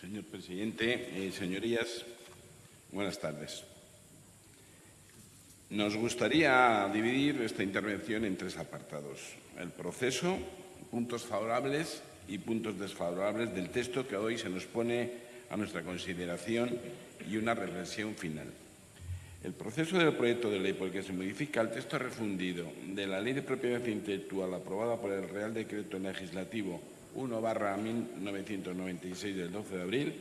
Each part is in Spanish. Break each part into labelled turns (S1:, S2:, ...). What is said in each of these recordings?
S1: Señor presidente, eh, señorías, buenas tardes. Nos gustaría dividir esta intervención en tres apartados. El proceso, puntos favorables y puntos desfavorables del texto que hoy se nos pone a nuestra consideración y una reflexión final. El proceso del proyecto de ley por el que se modifica el texto refundido de la Ley de Propiedad Intelectual aprobada por el Real Decreto Legislativo 1 1996 del 12 de abril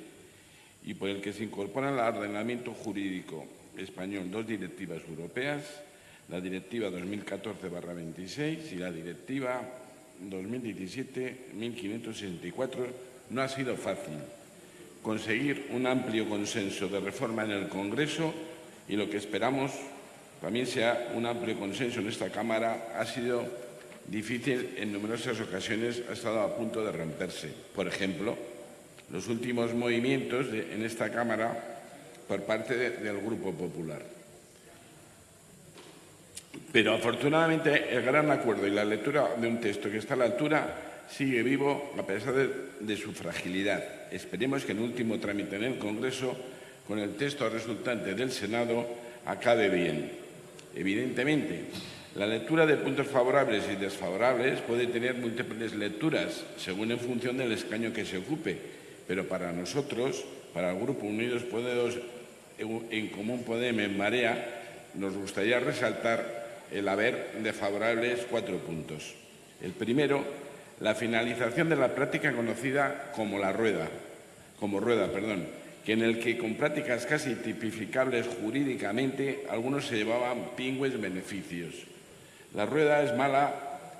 S1: y por el que se incorporan al ordenamiento jurídico español dos directivas europeas, la Directiva 2014-26 y la Directiva 2017-1564, no ha sido fácil conseguir un amplio consenso de reforma en el Congreso y lo que esperamos también sea un amplio consenso en esta Cámara ha sido difícil en numerosas ocasiones, ha estado a punto de romperse. Por ejemplo, los últimos movimientos en esta Cámara por parte del Grupo Popular. Pero afortunadamente el gran acuerdo y la lectura de un texto que está a la altura sigue vivo a pesar de, su fragilidad. Esperemos que el último trámite en el Congreso, con el texto resultante del Senado, acabe bien. Evidentemente, la lectura de puntos favorables y desfavorables puede tener múltiples lecturas, según en función del escaño que se ocupe, pero para nosotros, para el Grupo Unidos Podemos, en Común Podemos, en Marea, nos gustaría resaltar el haber de favorables cuatro puntos. El primero, la finalización de la práctica conocida como la rueda, como rueda, perdón, que en el que con prácticas casi tipificables jurídicamente algunos se llevaban pingües beneficios. La rueda es mala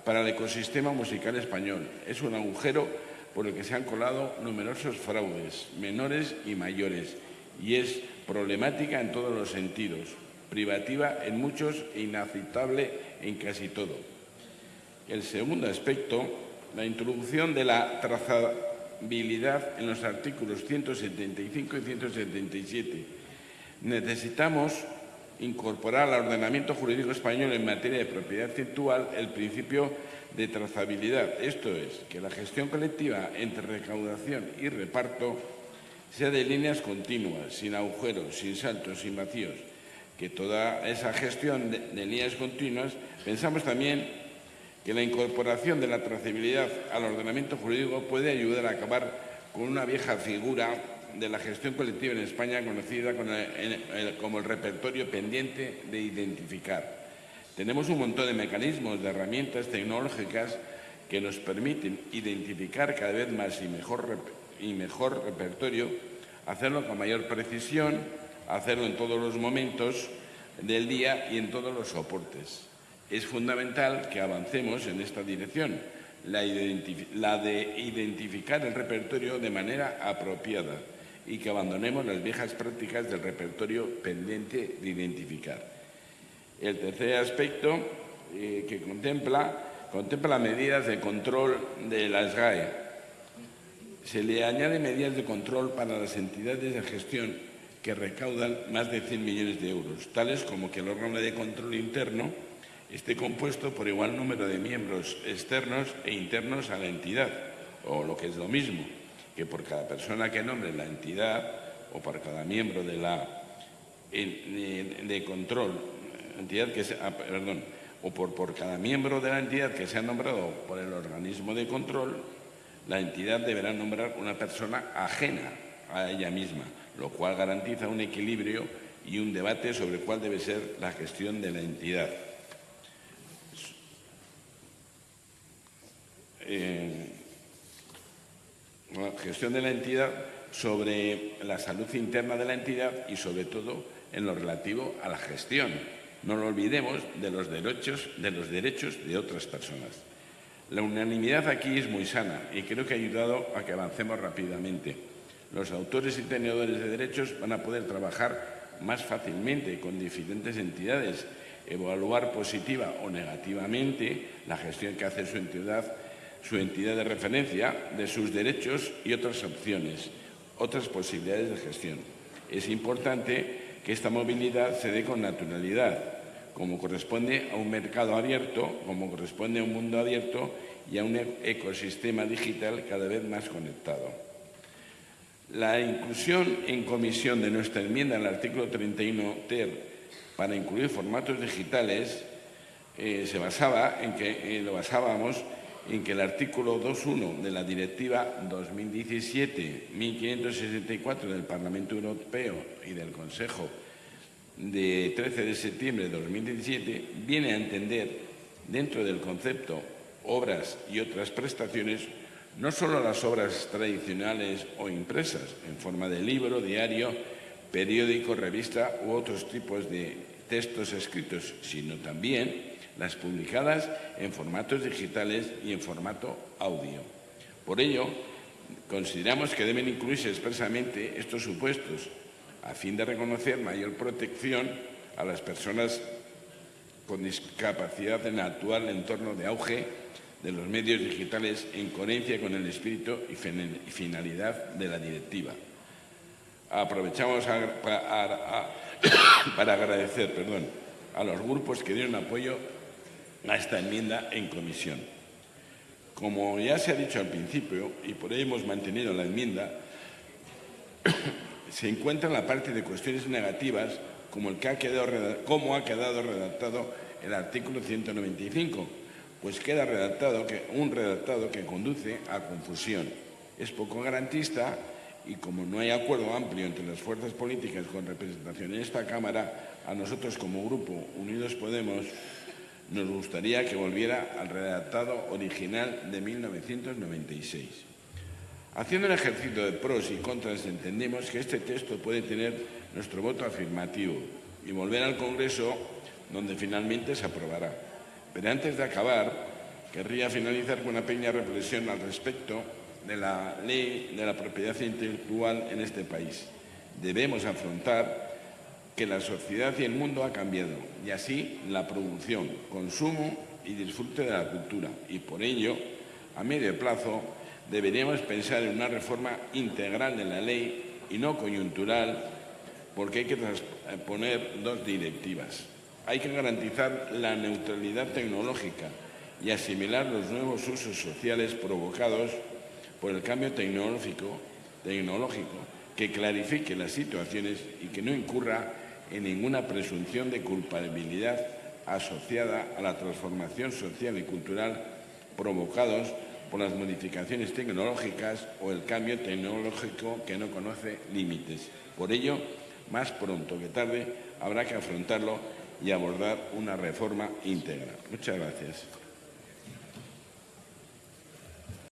S1: para el ecosistema musical español. Es un agujero por el que se han colado numerosos fraudes, menores y mayores, y es problemática en todos los sentidos, privativa en muchos e inaceptable en casi todo. El segundo aspecto, la introducción de la trazabilidad en los artículos 175 y 177. Necesitamos incorporar al ordenamiento jurídico español en materia de propiedad intelectual el principio de trazabilidad. Esto es, que la gestión colectiva entre recaudación y reparto sea de líneas continuas, sin agujeros, sin saltos, sin vacíos, que toda esa gestión de, líneas continuas, pensamos también que la incorporación de la trazabilidad al ordenamiento jurídico puede ayudar a acabar con una vieja figura de la gestión colectiva en España conocida como el repertorio pendiente de identificar. Tenemos un montón de mecanismos, de herramientas tecnológicas que nos permiten identificar cada vez más y mejor, y mejor repertorio, hacerlo con mayor precisión, hacerlo en todos los momentos del día y en todos los soportes. Es fundamental que avancemos en esta dirección, la, la de identificar el repertorio de manera apropiada y que abandonemos las viejas prácticas del repertorio pendiente de identificar. El tercer aspecto eh, que contempla, contempla medidas de control de las GAE. Se le añade medidas de control para las entidades de gestión que recaudan más de 100 millones de euros, tales como que el órgano de control interno esté compuesto por igual número de miembros externos e internos a la entidad, o lo que es lo mismo, que por cada persona que nombre la entidad o por cada miembro de la de, control, entidad que sea, ah, perdón, o por, por cada miembro de la entidad que sea nombrado por el organismo de control, la entidad deberá nombrar una persona ajena a ella misma, lo cual garantiza un equilibrio y un debate sobre cuál debe ser la gestión de la entidad. Eh, gestión de la entidad sobre la salud interna de la entidad y sobre todo en lo relativo a la gestión. No lo olvidemos de los derechos de, los derechos de otras personas. La unanimidad aquí es muy sana y creo que ha ayudado a que avancemos rápidamente. Los autores y tenedores de derechos van a poder trabajar más fácilmente con diferentes entidades, evaluar positiva o negativamente la gestión que hace su entidad su entidad de referencia de sus derechos y otras opciones, otras posibilidades de gestión. Es importante que esta movilidad se dé con naturalidad, como corresponde a un mercado abierto, como corresponde a un mundo abierto y a un ecosistema digital cada vez más conectado. La inclusión en comisión de nuestra enmienda al artículo 31 ter para incluir formatos digitales eh, se basaba en que eh, lo basábamos en que el artículo 2.1 de la Directiva 2017-1564 del Parlamento Europeo y del Consejo de 13 de septiembre de 2017 viene a entender dentro del concepto obras y otras prestaciones no solo las obras tradicionales o impresas en forma de libro, diario, periódico, revista u otros tipos de textos escritos, sino también las publicadas en formatos digitales y en formato audio. Por ello, consideramos que deben incluirse expresamente estos supuestos a fin de reconocer mayor protección a las personas con discapacidad en el actual entorno de auge de los medios digitales en coherencia con el espíritu y finalidad de la directiva. Aprovechamos para agradecer perdón, a los grupos que dieron apoyo a esta enmienda en comisión. Como ya se ha dicho al principio, y por ello hemos mantenido la enmienda, se encuentra en la parte de cuestiones negativas como, el que ha quedado, cómo ha quedado redactado el artículo 195, pues queda redactado que, un redactado que conduce a confusión. Es poco garantista y como no hay acuerdo amplio entre las fuerzas políticas con representación en esta Cámara, a nosotros como Grupo Unidos Podemos nos gustaría que volviera al redactado original de 1996. Haciendo el ejercicio de pros y contras, entendemos que este texto puede tener nuestro voto afirmativo y volver al Congreso donde finalmente se aprobará. Pero antes de acabar, querría finalizar con una pequeña reflexión al respecto de la ley de la propiedad intelectual en este país. Debemos afrontar que la sociedad y el mundo ha cambiado y así la producción, consumo y disfrute de la cultura. Y por ello, a medio plazo, deberíamos pensar en una reforma integral de la ley y no coyuntural porque hay que poner dos directivas. Hay que garantizar la neutralidad tecnológica y asimilar los nuevos usos sociales provocados por el cambio tecnológico, tecnológico que clarifique las situaciones y que no incurra en ninguna presunción de culpabilidad asociada a la transformación social y cultural provocados por las modificaciones tecnológicas o el cambio tecnológico que no conoce límites. Por ello, más pronto que tarde, habrá que afrontarlo y abordar una reforma íntegra. Muchas gracias.